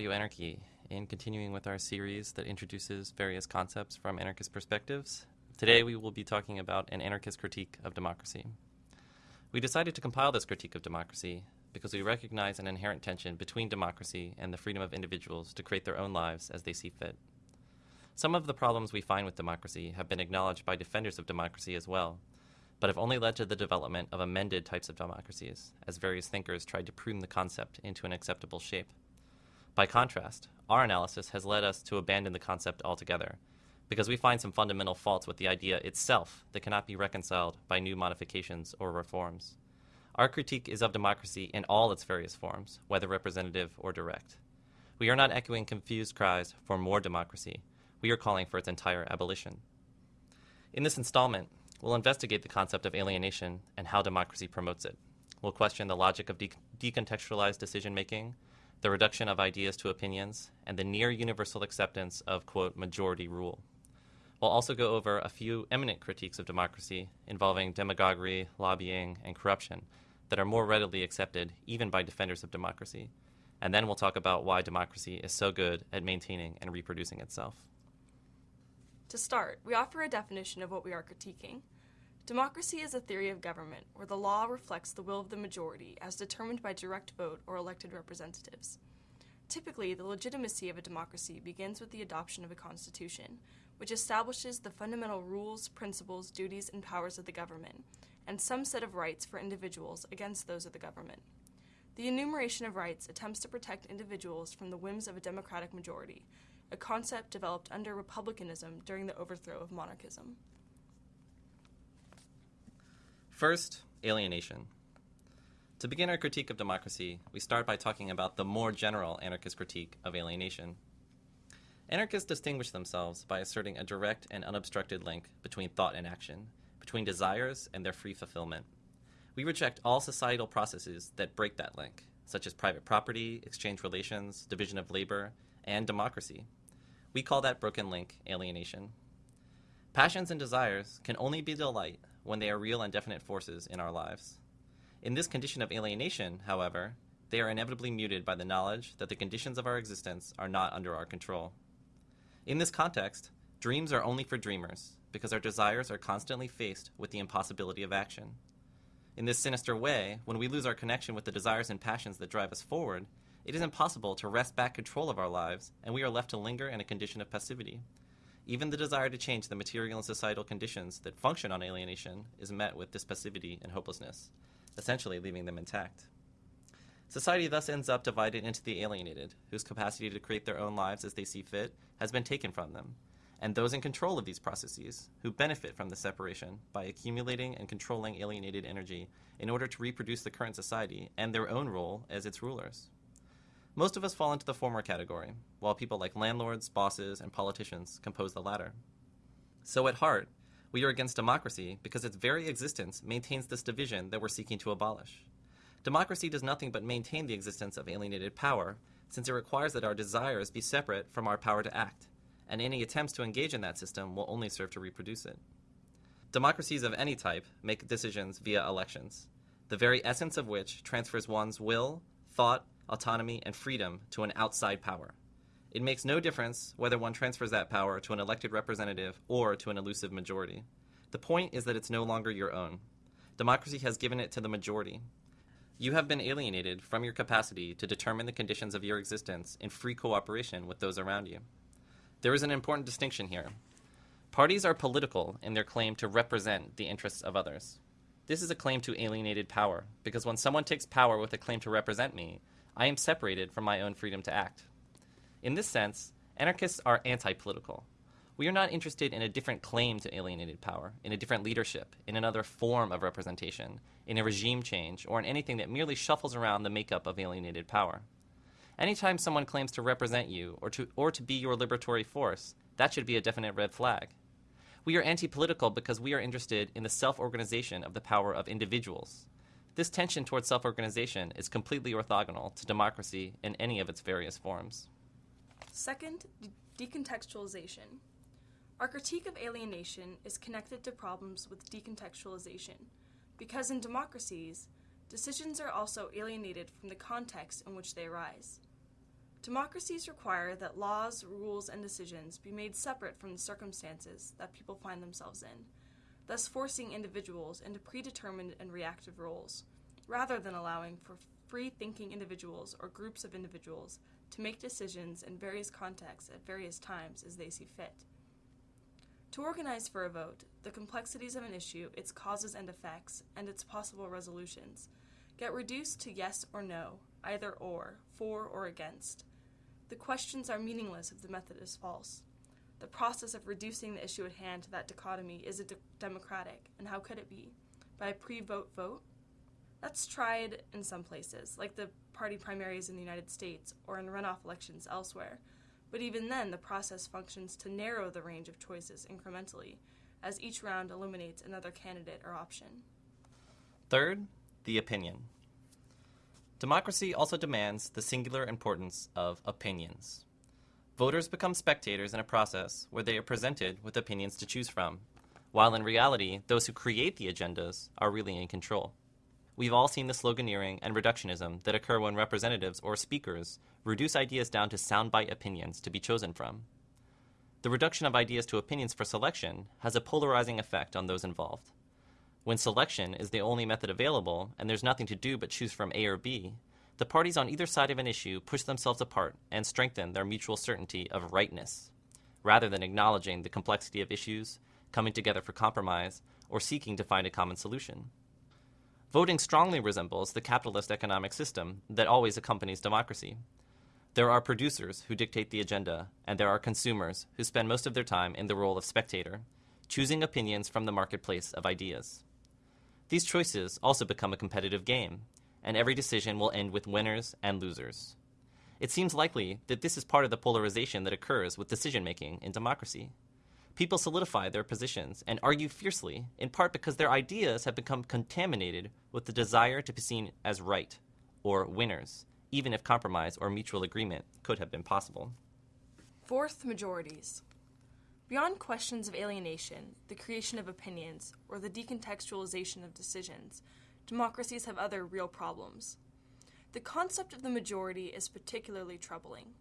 Audio Anarchy. In continuing with our series that introduces various concepts from anarchist perspectives, today we will be talking about an anarchist critique of democracy. We decided to compile this critique of democracy because we recognize an inherent tension between democracy and the freedom of individuals to create their own lives as they see fit. Some of the problems we find with democracy have been acknowledged by defenders of democracy as well, but have only led to the development of amended types of democracies, as various thinkers tried to prune the concept into an acceptable shape. By contrast, our analysis has led us to abandon the concept altogether, because we find some fundamental faults with the idea itself that cannot be reconciled by new modifications or reforms. Our critique is of democracy in all its various forms, whether representative or direct. We are not echoing confused cries for more democracy. We are calling for its entire abolition. In this installment, we'll investigate the concept of alienation and how democracy promotes it. We'll question the logic of de- decontextualized decision making, the reduction of ideas to opinions, and the near universal acceptance of, quote, majority rule. We'll also go over a few eminent critiques of democracy involving demagoguery, lobbying, and corruption that are more readily accepted even by defenders of democracy. And then we'll talk about why democracy is so good at maintaining and reproducing itself. To start, we offer a definition of what we are critiquing. Democracy is a theory of government where the law reflects the will of the majority as determined by direct vote or elected representatives. Typically, the legitimacy of a democracy begins with the adoption of a constitution, which establishes the fundamental rules, principles, duties, and powers of the government, and some set of rights for individuals against those of the government. The enumeration of rights attempts to protect individuals from the whims of a democratic majority, a concept developed under republicanism during the overthrow of monarchism. First, alienation. To begin our critique of democracy, we start by talking about the more general anarchist critique of alienation. Anarchists distinguish themselves by asserting a direct and unobstructed link between thought and action, between desires and their free fulfillment. We reject all societal processes that break that link, such as private property, exchange relations, division of labor, and democracy. We call that broken link alienation. Passions and desires can only be delight when they are real and definite forces in our lives. In this condition of alienation, however, they are inevitably muted by the knowledge that the conditions of our existence are not under our control. In this context, dreams are only for dreamers because our desires are constantly faced with the impossibility of action. In this sinister way, when we lose our connection with the desires and passions that drive us forward, it is impossible to wrest back control of our lives, and we are left to linger in a condition of passivity. Even the desire to change the material and societal conditions that function on alienation is met with this passivity and hopelessness, essentially leaving them intact. Society thus ends up divided into the alienated, whose capacity to create their own lives as they see fit has been taken from them, and those in control of these processes, who benefit from the separation by accumulating and controlling alienated energy in order to reproduce the current society and their own role as its rulers. Most of us fall into the former category, while people like landlords, bosses, and politicians compose the latter. So at heart, we are against democracy because its very existence maintains this division that we're seeking to abolish. Democracy does nothing but maintain the existence of alienated power, since it requires that our desires be separate from our power to act, and any attempts to engage in that system will only serve to reproduce it. Democracies of any type make decisions via elections, the very essence of which transfers one's will, thought, autonomy, and freedom to an outside power. It makes no difference whether one transfers that power to an elected representative or to an elusive majority. The point is that it's no longer your own. Democracy has given it to the majority. You have been alienated from your capacity to determine the conditions of your existence in free cooperation with those around you. There is an important distinction here. Parties are political in their claim to represent the interests of others. This is a claim to alienated power, because when someone takes power with a claim to represent me, I am separated from my own freedom to act. In this sense, anarchists are anti political. We are not interested in a different claim to alienated power, in a different leadership, in another form of representation, in a regime change, or in anything that merely shuffles around the makeup of alienated power. Anytime someone claims to represent you or to, or to be your liberatory force, that should be a definite red flag. We are anti political because we are interested in the self organization of the power of individuals, this tension towards self organization is completely orthogonal to democracy in any of its various forms. Second, de- decontextualization. Our critique of alienation is connected to problems with decontextualization, because in democracies, decisions are also alienated from the context in which they arise. Democracies require that laws, rules, and decisions be made separate from the circumstances that people find themselves in, thus forcing individuals into predetermined and reactive roles, rather than allowing for free thinking individuals or groups of individuals to make decisions in various contexts at various times as they see fit. To organize for a vote, the complexities of an issue, its causes and effects, and its possible resolutions get reduced to yes or no, either or, for or against. The questions are meaningless if the method is false. The process of reducing the issue at hand to that dichotomy is de- democratic, and how could it be? By a pre vote vote? That's tried in some places, like the party primaries in the United States or in runoff elections elsewhere. But even then, the process functions to narrow the range of choices incrementally, as each round eliminates another candidate or option. Third, the opinion. Democracy also demands the singular importance of opinions. Voters become spectators in a process where they are presented with opinions to choose from, while in reality, those who create the agendas are really in control. We've all seen the sloganeering and reductionism that occur when representatives or speakers reduce ideas down to soundbite opinions to be chosen from. The reduction of ideas to opinions for selection has a polarizing effect on those involved. When selection is the only method available and there's nothing to do but choose from A or B, the parties on either side of an issue push themselves apart and strengthen their mutual certainty of rightness, rather than acknowledging the complexity of issues, coming together for compromise, or seeking to find a common solution. Voting strongly resembles the capitalist economic system that always accompanies democracy. There are producers who dictate the agenda, and there are consumers who spend most of their time in the role of spectator, choosing opinions from the marketplace of ideas. These choices also become a competitive game, and every decision will end with winners and losers. It seems likely that this is part of the polarization that occurs with decision making in democracy. People solidify their positions and argue fiercely, in part because their ideas have become contaminated with the desire to be seen as right or winners, even if compromise or mutual agreement could have been possible. Fourth, majorities. Beyond questions of alienation, the creation of opinions, or the decontextualization of decisions, democracies have other real problems. The concept of the majority is particularly troubling.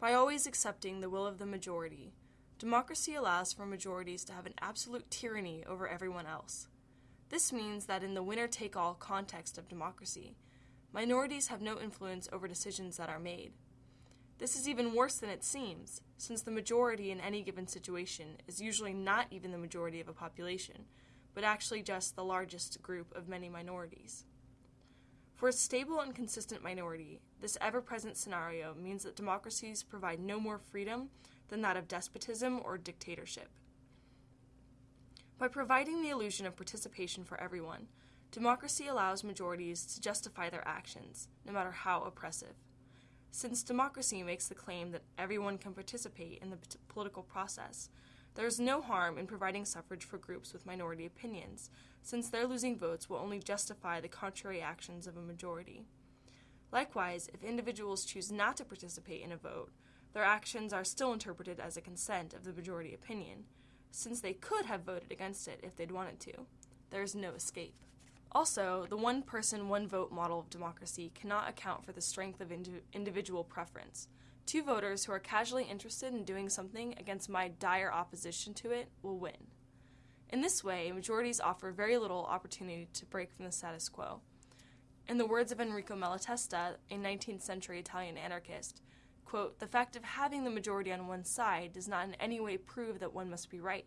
By always accepting the will of the majority, Democracy allows for majorities to have an absolute tyranny over everyone else. This means that in the winner take all context of democracy, minorities have no influence over decisions that are made. This is even worse than it seems, since the majority in any given situation is usually not even the majority of a population, but actually just the largest group of many minorities. For a stable and consistent minority, this ever present scenario means that democracies provide no more freedom than that of despotism or dictatorship. By providing the illusion of participation for everyone, democracy allows majorities to justify their actions, no matter how oppressive. Since democracy makes the claim that everyone can participate in the political process, there is no harm in providing suffrage for groups with minority opinions, since their losing votes will only justify the contrary actions of a majority. Likewise, if individuals choose not to participate in a vote, their actions are still interpreted as a consent of the majority opinion, since they could have voted against it if they'd wanted to. There is no escape. Also, the one person, one vote model of democracy cannot account for the strength of indi- individual preference. Two voters who are casually interested in doing something against my dire opposition to it will win. In this way, majorities offer very little opportunity to break from the status quo. In the words of Enrico Malatesta, a 19th century Italian anarchist, quote, the fact of having the majority on one side does not in any way prove that one must be right.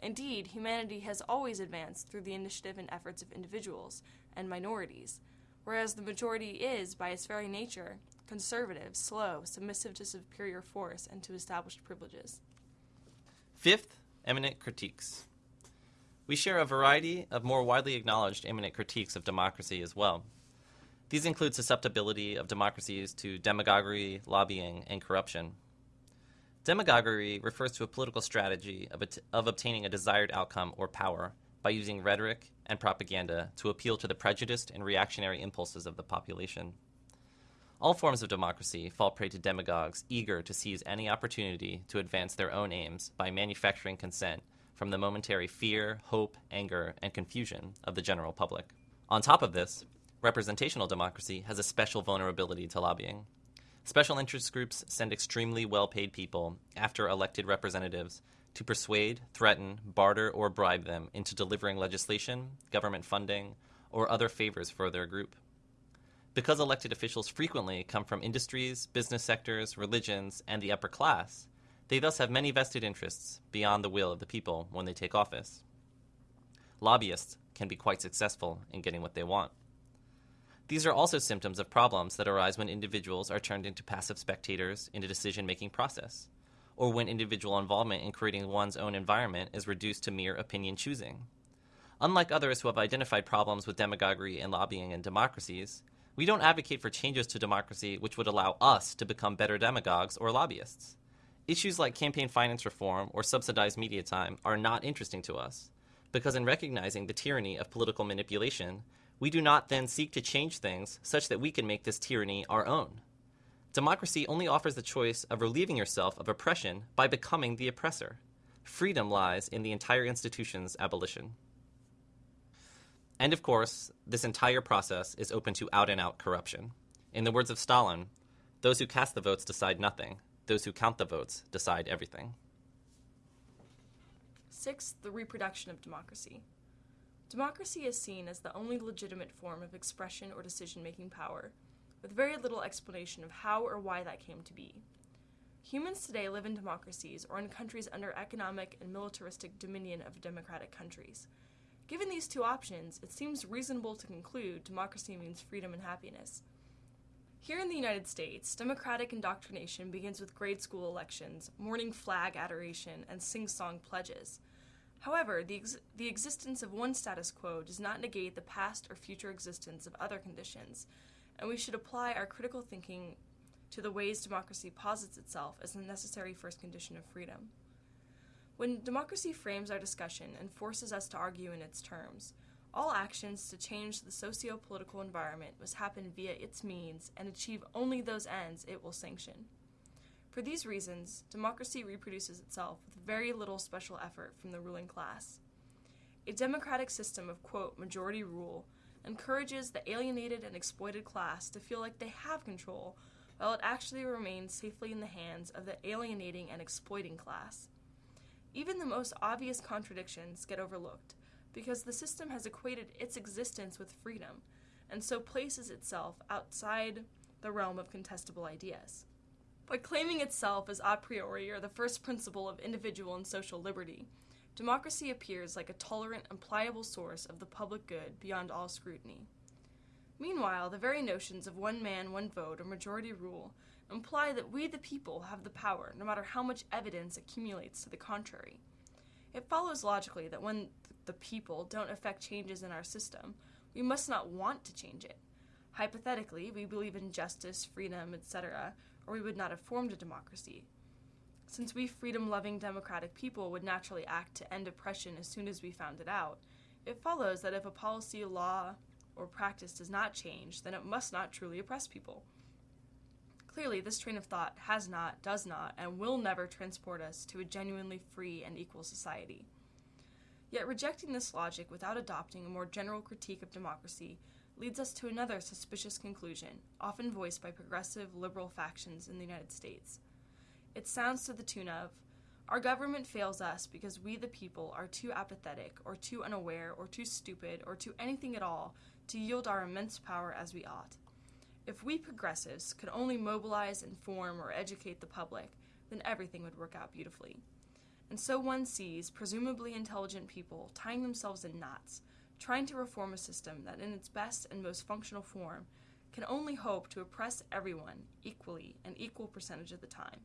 Indeed, humanity has always advanced through the initiative and efforts of individuals and minorities, whereas the majority is, by its very nature, conservative, slow, submissive to superior force and to established privileges. Fifth, eminent critiques. We share a variety of more widely acknowledged eminent critiques of democracy as well. These include susceptibility of democracies to demagoguery, lobbying, and corruption. Demagoguery refers to a political strategy of, of obtaining a desired outcome or power by using rhetoric and propaganda to appeal to the prejudiced and reactionary impulses of the population. All forms of democracy fall prey to demagogues eager to seize any opportunity to advance their own aims by manufacturing consent from the momentary fear, hope, anger, and confusion of the general public. On top of this, representational democracy has a special vulnerability to lobbying. Special interest groups send extremely well paid people after elected representatives to persuade, threaten, barter, or bribe them into delivering legislation, government funding, or other favors for their group. Because elected officials frequently come from industries, business sectors, religions, and the upper class, they thus have many vested interests beyond the will of the people when they take office. Lobbyists can be quite successful in getting what they want. These are also symptoms of problems that arise when individuals are turned into passive spectators in a decision making process, or when individual involvement in creating one's own environment is reduced to mere opinion choosing. Unlike others who have identified problems with demagoguery and lobbying in democracies, we don't advocate for changes to democracy which would allow us to become better demagogues or lobbyists. Issues like campaign finance reform or subsidized media time are not interesting to us, because in recognizing the tyranny of political manipulation, we do not then seek to change things such that we can make this tyranny our own. Democracy only offers the choice of relieving yourself of oppression by becoming the oppressor. Freedom lies in the entire institution's abolition. And of course, this entire process is open to out and out corruption. In the words of Stalin, those who cast the votes decide nothing, those who count the votes decide everything. Sixth, the reproduction of democracy. Democracy is seen as the only legitimate form of expression or decision making power, with very little explanation of how or why that came to be. Humans today live in democracies or in countries under economic and militaristic dominion of democratic countries. Given these two options, it seems reasonable to conclude democracy means freedom and happiness. Here in the United States, democratic indoctrination begins with grade school elections, morning flag adoration, and sing song pledges. However, the, ex- the existence of one status quo does not negate the past or future existence of other conditions, and we should apply our critical thinking to the ways democracy posits itself as the necessary first condition of freedom. When democracy frames our discussion and forces us to argue in its terms, all actions to change the socio political environment must happen via its means and achieve only those ends it will sanction. For these reasons, democracy reproduces itself with very little special effort from the ruling class. A democratic system of, quote, majority rule encourages the alienated and exploited class to feel like they have control, while it actually remains safely in the hands of the alienating and exploiting class. Even the most obvious contradictions get overlooked because the system has equated its existence with freedom and so places itself outside the realm of contestable ideas. By claiming itself as a priori or the first principle of individual and social liberty, democracy appears like a tolerant and pliable source of the public good beyond all scrutiny. Meanwhile, the very notions of one man, one vote, or majority rule imply that we, the people, have the power, no matter how much evidence accumulates to the contrary. It follows logically that when the people don't affect changes in our system, we must not want to change it. Hypothetically, we believe in justice, freedom, etc., or we would not have formed a democracy. Since we freedom loving democratic people would naturally act to end oppression as soon as we found it out, it follows that if a policy, law, or practice does not change, then it must not truly oppress people. Clearly, this train of thought has not, does not, and will never transport us to a genuinely free and equal society. Yet, rejecting this logic without adopting a more general critique of democracy leads us to another suspicious conclusion, often voiced by progressive liberal factions in the United States. It sounds to the tune of Our government fails us because we, the people, are too apathetic, or too unaware, or too stupid, or too anything at all to yield our immense power as we ought. If we progressives could only mobilize, inform, or educate the public, then everything would work out beautifully. And so one sees presumably intelligent people tying themselves in knots trying to reform a system that, in its best and most functional form, can only hope to oppress everyone equally an equal percentage of the time.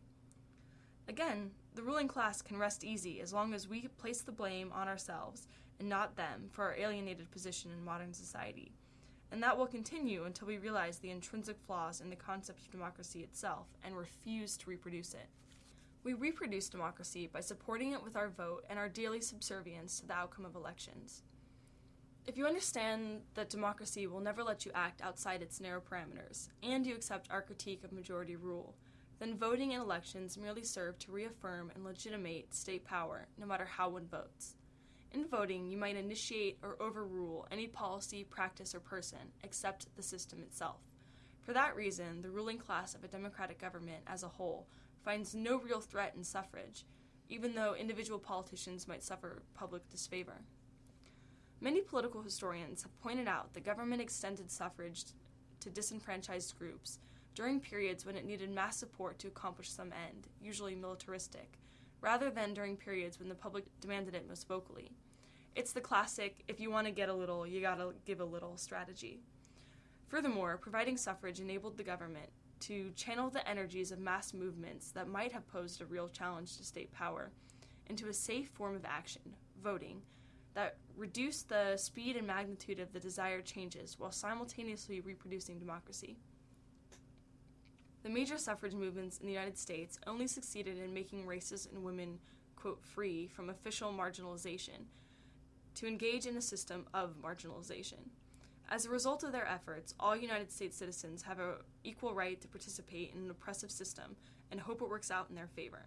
Again, the ruling class can rest easy as long as we place the blame on ourselves and not them for our alienated position in modern society. And that will continue until we realize the intrinsic flaws in the concept of democracy itself and refuse to reproduce it. We reproduce democracy by supporting it with our vote and our daily subservience to the outcome of elections. If you understand that democracy will never let you act outside its narrow parameters, and you accept our critique of majority rule, then voting in elections merely serve to reaffirm and legitimate state power, no matter how one votes. In voting, you might initiate or overrule any policy, practice, or person, except the system itself. For that reason, the ruling class of a democratic government as a whole finds no real threat in suffrage, even though individual politicians might suffer public disfavor. Many political historians have pointed out that government extended suffrage to disenfranchised groups during periods when it needed mass support to accomplish some end, usually militaristic, rather than during periods when the public demanded it most vocally. It's the classic if you want to get a little, you gotta give a little strategy. Furthermore, providing suffrage enabled the government to channel the energies of mass movements that might have posed a real challenge to state power into a safe form of action, voting, that reduced the speed and magnitude of the desired changes while simultaneously reproducing democracy. The major suffrage movements in the United States only succeeded in making races and women, quote, free from official marginalization to engage in a system of marginalization. As a result of their efforts, all United States citizens have an equal right to participate in an oppressive system and hope it works out in their favor.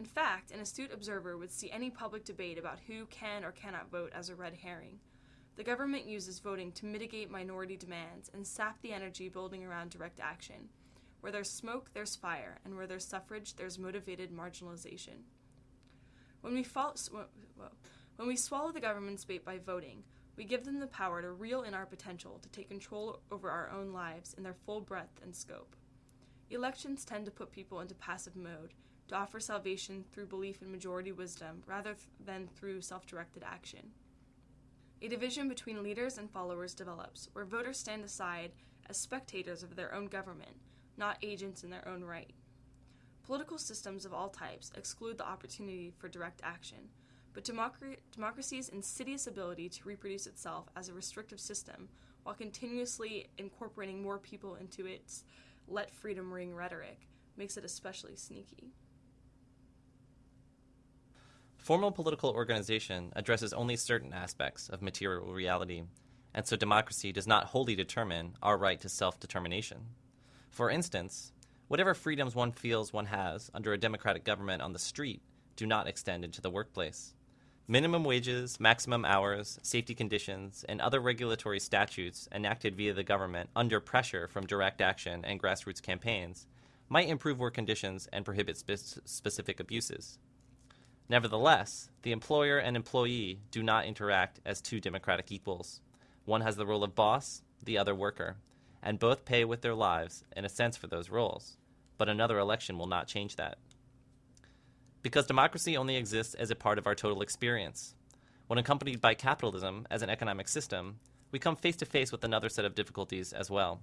In fact, an astute observer would see any public debate about who can or cannot vote as a red herring. The government uses voting to mitigate minority demands and sap the energy building around direct action. Where there's smoke, there's fire, and where there's suffrage, there's motivated marginalization. When we, fall, when we swallow the government's bait by voting, we give them the power to reel in our potential to take control over our own lives in their full breadth and scope. Elections tend to put people into passive mode, to offer salvation through belief in majority wisdom rather than through self directed action. A division between leaders and followers develops, where voters stand aside as spectators of their own government, not agents in their own right. Political systems of all types exclude the opportunity for direct action, but democ- democracy's insidious ability to reproduce itself as a restrictive system while continuously incorporating more people into its let freedom ring rhetoric makes it especially sneaky. Formal political organization addresses only certain aspects of material reality, and so democracy does not wholly determine our right to self determination. For instance, whatever freedoms one feels one has under a democratic government on the street do not extend into the workplace. Minimum wages, maximum hours, safety conditions, and other regulatory statutes enacted via the government under pressure from direct action and grassroots campaigns might improve work conditions and prohibit spe- specific abuses. Nevertheless, the employer and employee do not interact as two democratic equals. One has the role of boss, the other worker, and both pay with their lives, in a sense, for those roles. But another election will not change that. Because democracy only exists as a part of our total experience. When accompanied by capitalism as an economic system, we come face to face with another set of difficulties as well.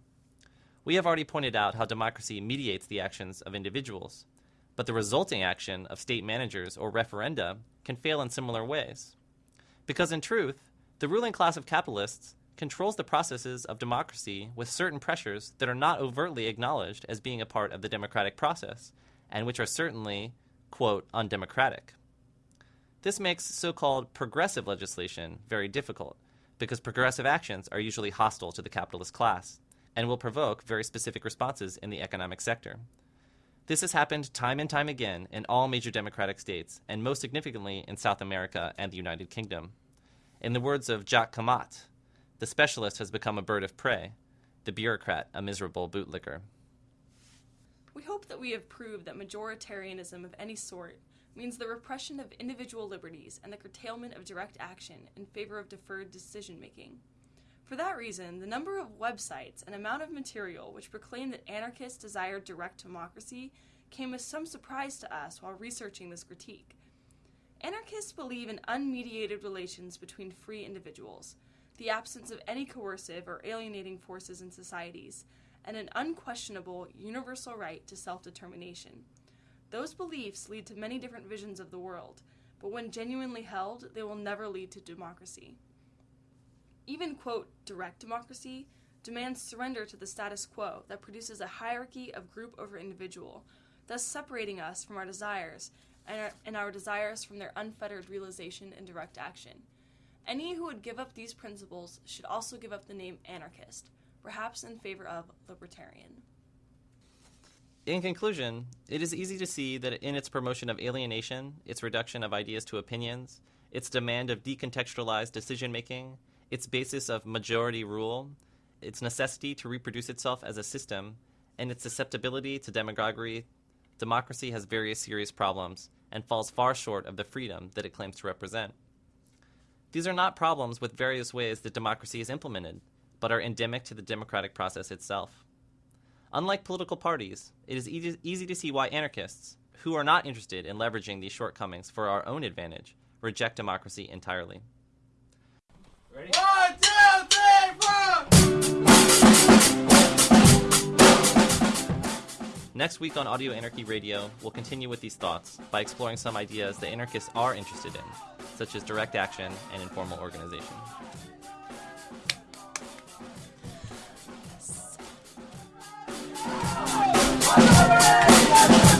We have already pointed out how democracy mediates the actions of individuals, but the resulting action of state managers or referenda can fail in similar ways. Because in truth, the ruling class of capitalists controls the processes of democracy with certain pressures that are not overtly acknowledged as being a part of the democratic process, and which are certainly, quote, undemocratic. This makes so called progressive legislation very difficult, because progressive actions are usually hostile to the capitalist class and will provoke very specific responses in the economic sector. This has happened time and time again in all major democratic states, and most significantly in South America and the United Kingdom. In the words of Jacques Camatte, the specialist has become a bird of prey, the bureaucrat a miserable bootlicker. We hope that we have proved that majoritarianism of any sort means the repression of individual liberties and the curtailment of direct action in favor of deferred decision making. For that reason, the number of websites and amount of material which proclaim that anarchists desire direct democracy came as some surprise to us while researching this critique. Anarchists believe in unmediated relations between free individuals, the absence of any coercive or alienating forces in societies, and an unquestionable universal right to self determination. Those beliefs lead to many different visions of the world, but when genuinely held, they will never lead to democracy. Even, quote, direct democracy demands surrender to the status quo that produces a hierarchy of group over individual, thus separating us from our desires and our, and our desires from their unfettered realization and direct action. Any who would give up these principles should also give up the name anarchist, perhaps in favor of libertarian. In conclusion, it is easy to see that in its promotion of alienation, its reduction of ideas to opinions, its demand of decontextualized decision making, its basis of majority rule, its necessity to reproduce itself as a system, and its susceptibility to demagoguery, democracy has various serious problems and falls far short of the freedom that it claims to represent. These are not problems with various ways that democracy is implemented, but are endemic to the democratic process itself. Unlike political parties, it is easy, easy to see why anarchists, who are not interested in leveraging these shortcomings for our own advantage, reject democracy entirely. Ready? One, two, three, four! Next week on Audio Anarchy Radio, we'll continue with these thoughts by exploring some ideas that anarchists are interested in, such as direct action and informal organization. One,